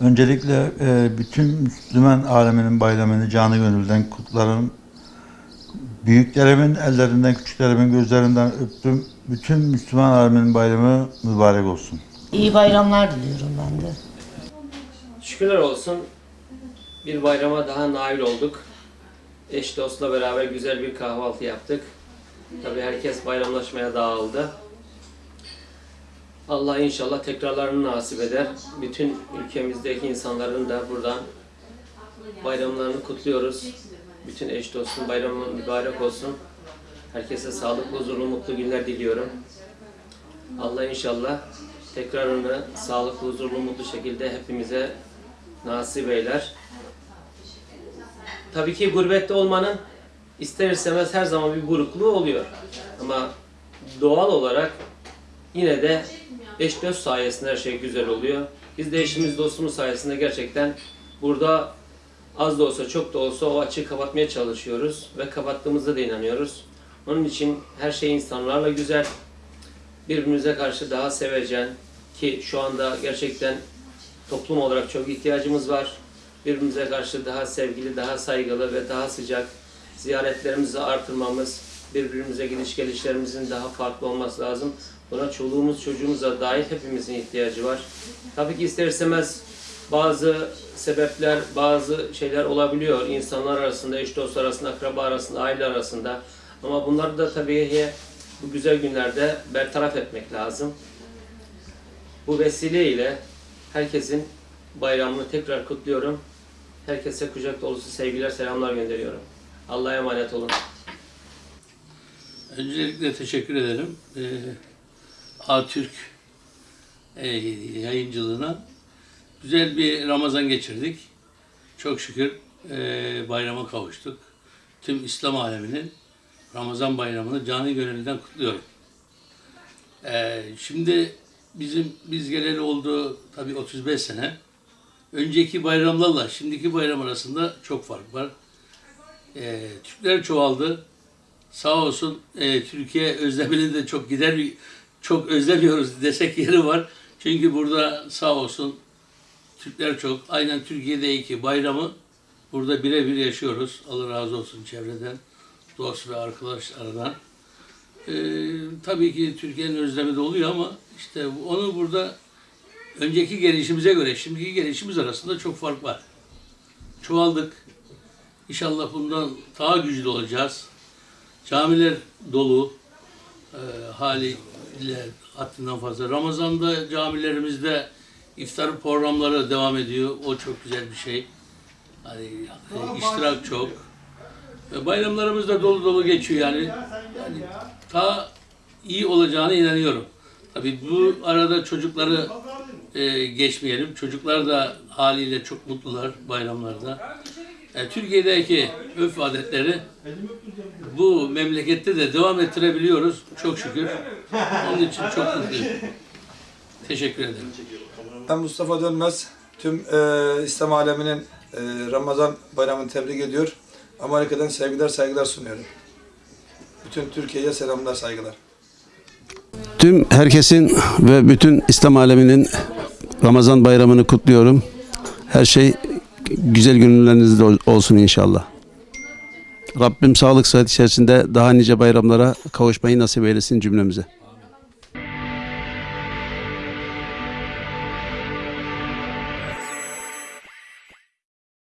Öncelikle e, bütün Müslüman aleminin bayramını canı gönülden kutlarım. Büyüklerimin ellerinden, küçüklerimin gözlerinden öptüm. Bütün Müslüman aleminin bayramı mübarek olsun. İyi bayramlar diliyorum ben de. Şükürler olsun bir bayrama daha nail olduk. Eş dostla beraber güzel bir kahvaltı yaptık. Tabii herkes bayramlaşmaya dağıldı. Allah inşallah tekrarlarını nasip eder. Bütün ülkemizdeki insanların da buradan bayramlarını kutluyoruz. Bütün eş dostun bayramı mübarek olsun. Herkese sağlıklı, huzurlu, mutlu günler diliyorum. Allah inşallah tekrarını sağlıklı, huzurlu, mutlu şekilde hepimize nasip eyler. Tabii ki gurbette olmanın ister istemez her zaman bir burukluğu oluyor. Ama doğal olarak yine de eş dost sayesinde her şey güzel oluyor. Biz de eşimiz dostumuz sayesinde gerçekten burada az da olsa çok da olsa o açığı kapatmaya çalışıyoruz ve kapattığımızda da inanıyoruz. Onun için her şey insanlarla güzel, birbirimize karşı daha sevecen ki şu anda gerçekten toplum olarak çok ihtiyacımız var. Birbirimize karşı daha sevgili, daha saygılı ve daha sıcak ziyaretlerimizi artırmamız, birbirimize gidiş gelişlerimizin daha farklı olması lazım. Buna çoluğumuz, çocuğumuza dahil hepimizin ihtiyacı var. Tabii ki ister istemez bazı sebepler, bazı şeyler olabiliyor insanlar arasında, eş dost arasında, akraba arasında, aile arasında. Ama bunları da tabii bu güzel günlerde bertaraf etmek lazım. Bu vesileyle herkesin bayramını tekrar kutluyorum. Herkese kucak dolusu sevgiler, selamlar gönderiyorum. Allah'a emanet olun. Öncelikle teşekkür ederim. Ee, Atürk e, yayıncılığına güzel bir Ramazan geçirdik. Çok şükür e, bayrama kavuştuk. Tüm İslam aleminin Ramazan bayramını canı gönülden kutluyorum. Ee, şimdi bizim biz geleli oldu tabii 35 sene. Önceki bayramlarla şimdiki bayram arasında çok fark var. Türkler çoğaldı. Sağ olsun e, Türkiye özlemini de çok gider çok özlemiyoruz desek yeri var. Çünkü burada sağ olsun Türkler çok. Aynen Türkiye'deki bayramı burada birebir yaşıyoruz. Allah razı olsun çevreden, dost ve arkadaşlardan. Ee, tabii ki Türkiye'nin özlemi de oluyor ama işte onu burada önceki gelişimize göre şimdiki gelişimiz arasında çok fark var. Çoğaldık. İnşallah bundan daha güçlü olacağız. Camiler dolu. E, haliyle haddinden fazla. Ramazan'da camilerimizde iftar programları devam ediyor. O çok güzel bir şey. Hani e, iştirak çok. E, bayramlarımız da dolu dolu geçiyor yani. yani daha iyi olacağına inanıyorum. Tabii bu arada çocukları e, geçmeyelim. Çocuklar da haliyle çok mutlular bayramlarda. E, Türkiye'deki örf adetleri bu memlekette de devam ettirebiliyoruz. Çok şükür. Onun için çok mutluyum. Teşekkür ederim. Ben Mustafa Dönmez. Tüm e, İslam aleminin e, Ramazan bayramını tebrik ediyor. Amerika'dan sevgiler saygılar sunuyorum. Bütün Türkiye'ye selamlar saygılar. Tüm herkesin ve bütün İslam aleminin Ramazan bayramını kutluyorum. Her şey güzel günlerinizde ol- olsun inşallah. Rabbim sağlık sıhhat içerisinde daha nice bayramlara kavuşmayı nasip eylesin cümlemize.